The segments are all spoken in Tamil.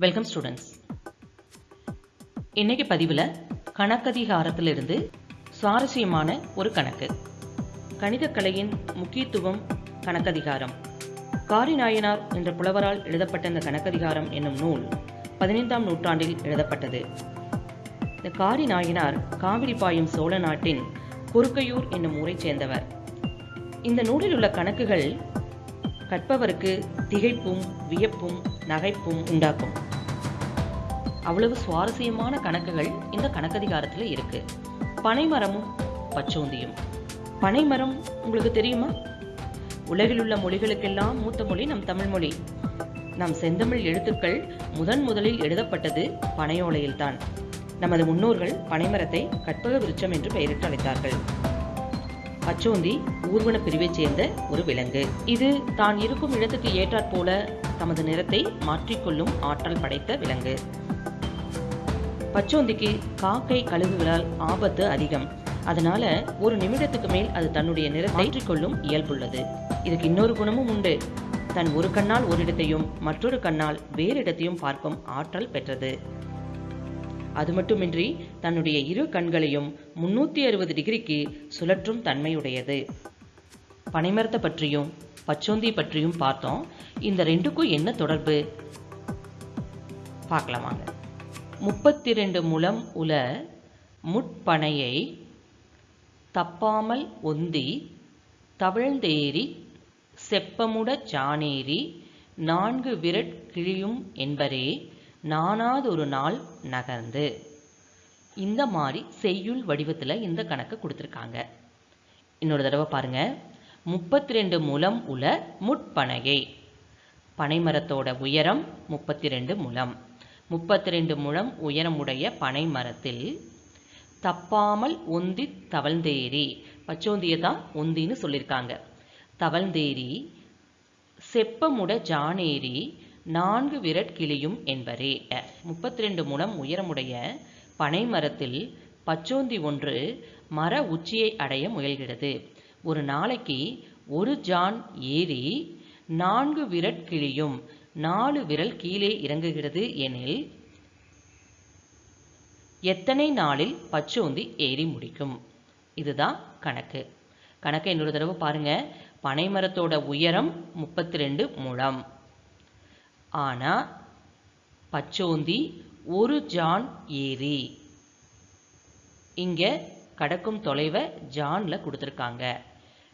வெல்கம் ஸ்டூடெண்ட்ஸ் இன்னைக்கு பதிவில் கணக்கதிகாரத்திலிருந்து சுவாரஸ்யமான ஒரு கணக்கு. கணிதக்கலையின் முக்கியத்துவம் கணக்கதிகாரம். காரி நாயனார் என்ற புலவரால் எழுதப்பட்ட இந்த கணக்கதிகாரம் என்னும் நூல் பதினைந்தாம் நூற்றாண்டில் எழுதப்பட்டது. இந்த காரி நாயனார் காவிரி பாயும் சோழ நாட்டின் குறுக்கையூர் என்னும் ஊரைச் சேர்ந்தவர். இந்த நூலில் உள்ள கணக்குகள் கற்பவருக்கு திகைப்பும் வியப்பும் நகைப்பும் உண்டாக்கும். அவ்வளவு சுவாரஸ்யமான கணக்குகள் இந்த கணக்கதிகாரத்தில் இருக்கு. பனைமரமும் பச்சோந்தியும். பனைமரம் உங்களுக்கு தெரியுமா? உலகில் உள்ள மொழிகளுக்கெல்லாம் மூத்த மொழி நம் தமிழ் மொழி. நம் செந்தமிழ் எழுத்துக்கள் முதன் முதலில் எழுதப்பட்டது பனையோலையில்தான். நமது முன்னோர்கள் பனைமரத்தை கற்பக விருட்சம் என்று பெயரிட்டு அழைத்தார்கள். பச்சோந்தி ஊர்வன பிரிவைச் சேர்ந்த ஒரு விலங்கு. இது தான் இருக்கும் இடத்துக்கு ஏற்றாற் போல தமது நிறத்தை மாற்றிக்கொள்ளும் ஆற்றல் படைத்த விலங்கு. பச்சோந்திக்கு காக்கை கழுகுகளால் ஆபத்து அதிகம். அதனால ஒரு நிமிடத்துக்கு மேல் அது தன்னுடைய நிறத்தை மாற்றிக்கொள்ளும் இயல்புள்ளது. இதுக்கு இன்னொரு குணமும் உண்டு. தன் ஒரு கண்ணால் ஒரு இடத்தையும் மற்றொரு கண்ணால் வேறு இடத்தையும் பார்க்கும் ஆற்றல் பெற்றது. அது மட்டுமின்றி தன்னுடைய இரு கண்களையும் முன்னூத்தி அறுபது டிகிரிக்கு சுழற்றும் தன்மையுடையது. பனைமரத்தை பற்றியும் பச்சோந்தி பற்றியும் பார்த்தோம். இந்த ரெண்டுக்கும் என்ன தொடர்பு? பார்க்கலாம் வாங்க. முப்பத்தி ரெண்டு முழம் உல முட்பனையை தப்பாமல் ஒந்தி தவிழ்ந்தேறி செப்பமுட ஜானேரி நான்கு விரட் கிழியும் என்பரே நானாதொரு நாள் நகர்ந்து. இந்த மாதிரி செய்யுள் வடிவத்தில் இந்த கணக்கு கொடுத்துருக்காங்க. இன்னொரு தடவை பாருங்க. முப்பத்தி ரெண்டு முலம் உள்ள முட்பனையை. பனைமரத்தோட உயரம் முப்பத்தி ரெண்டு முலம். முப்பத்தி ரெண்டு முழம் உயரமுடைய பனை மரத்தில் தப்பாமல் ஒந்தி தவழ்ந்தேரி பச்சோந்தியை தான் ஒந்தின்னு சொல்லியிருக்காங்க தவழ்ந்தேரி செப்பமுட ஜானேரி நான்கு விரட் கிளியும் என்பரே. முப்பத்தி ரெண்டு முழம் உயரமுடைய பனை மரத்தில் பச்சோந்தி ஒன்று மர உச்சியை அடைய முயல்கிறது. ஒரு நாளைக்கு ஒரு ஜான் ஏறி நான்கு விரட் கிளியும் நாலு விரல் கீழே இறங்குகிறது எனில் எத்தனை நாளில் பச்சோந்தி ஏறி முடிக்கும்? இதுதான் கணக்கு. கணக்கை இன்னொரு தடவை பாருங்க. பனைமரத்தோட உயரம் முப்பத்தி ரெண்டு முழம் ஆனா பச்சோந்தி ஒரு ஜான் ஏரி இங்க கடக்கும் தொலைவை ஜான்ல கொடுத்துருக்காங்க.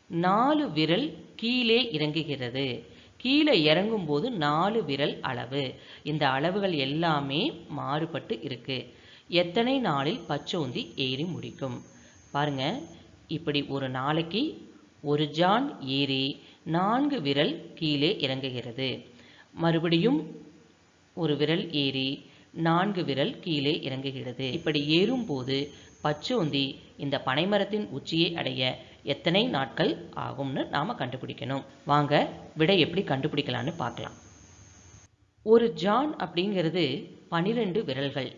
நாலு விரல் கீழே இறங்குகிறது. கீழே இறங்கும் போது நாலு விரல் அளவு. இந்த அளவுகள் எல்லாமே மாறுபட்டு இருக்கு. எத்தனை நாளில் பச்சோந்தி ஏறி முடிக்கும்? பாருங்க இப்படி ஒரு நாளைக்கு ஒரு ஜான் ஏறி நான்கு விரல் கீழே இறங்குகிறது. மறுபடியும் ஒரு விரல் ஏறி நான்கு விரல் கீழே இறங்குகிறது. இப்படி ஏறும்போது பச்சோந்தி இந்த பனைமரத்தின் உச்சியை அடைய எத்தனை நாட்கள் ஆகும்னு நாம கண்டுபிடிக்கணும். வாங்க விடை எப்படி கண்டுபிடிக்கலான்னு பார்க்கலாம். ஒரு ஜான் அப்படிங்கிறது பனிரெண்டு விரல்கள்.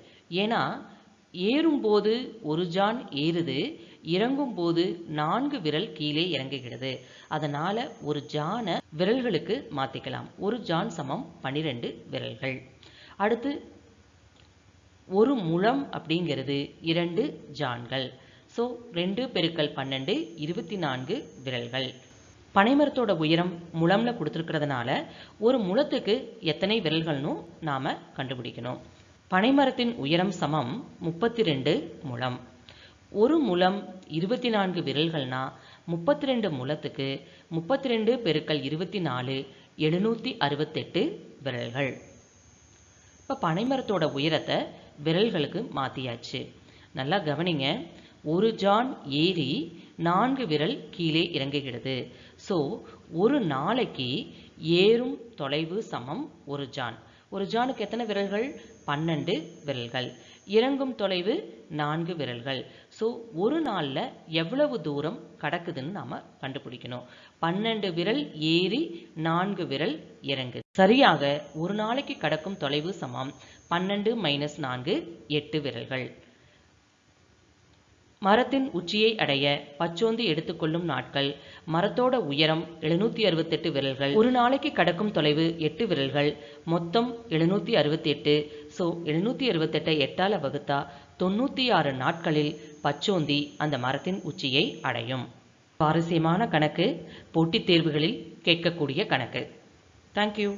ஏன்னா ஏறும்போது ஒரு ஜான் ஏறுது இறங்கும்போது நான்கு விரல் கீழே இறங்குகிறது. அதனால ஒரு ஜானை விரல்களுக்கு மாத்திக்கலாம். ஒரு ஜான் சமம் பன்னிரெண்டு விரல்கள். அடுத்து ஒரு முழம் அப்படிங்கிறது இரண்டு ஜான்கள். ஸோ ரெண்டு பெருக்கல் பன்னெண்டு இருபத்தி நான்கு விரல்கள். பனைமரத்தோட உயரம் முழம்ல கொடுத்துருக்கிறதுனால ஒரு முழத்துக்கு எத்தனை விரல்கள்னும் நாம கண்டுபிடிக்கணும். பனைமரத்தின் உயரம் சமம் முப்பத்தி ரெண்டு முழம். ஒரு முழம் இருபத்தி நான்கு விரல்கள்னா முப்பத்தி ரெண்டு முழத்துக்கு முப்பத்தி ரெண்டு பெருக்கல் இருபத்தி நாலு எழுநூற்றி அறுபத்தெட்டு விரல்கள். இப்போ பனைமரத்தோட உயரத்தை விரல்களுக்கு மாற்றியாச்சு நல்லா கவனிங்க. ஒரு ஜான் ஏறி நான்கு விரல் கீழே இறங்குகிறது. ஸோ ஒரு நாளைக்கு ஏறும் தொலைவு சமம் ஒரு ஜான். ஒரு ஜானுக்கு எத்தனை விரல்கள்? பன்னெண்டு விரல்கள். இறங்கும் தொலைவு நான்கு விரல்கள். ஸோ ஒரு நாளில் எவ்வளவு தூரம் கடக்குதுன்னு நாம் கண்டுபிடிக்கணும். பன்னெண்டு விரல் ஏறி நான்கு விரல் இறங்கு சரியாக ஒரு நாளைக்கு கடக்கும் தொலைவு சமம். பன்னெண்டு மைனஸ் நான்கு எட்டு விரல்கள். மரத்தின் உச்சியை அடைய பச்சோந்தி எடுத்துக்கொள்ளும் நாட்கள். மரத்தோட உயரம் எழுநூத்தி அறுபத்தெட்டு விரல்கள். ஒரு நாளைக்கு கடக்கும் தொலைவு எட்டு விரல்கள். மொத்தம் எழுநூத்தி அறுபத்தி எட்டு ஸோ எழுநூற்றி அறுபத்தெட்டை எட்டால் வகுத்தா தொண்ணூற்றி ஆறு நாட்களில் பச்சோந்தி அந்த மரத்தின் உச்சியை அடையும். சுவாரஸ்யமான கணக்கு போட்டித் தேர்வுகளில் கேட்கக்கூடிய கணக்கு. தேங்க்யூ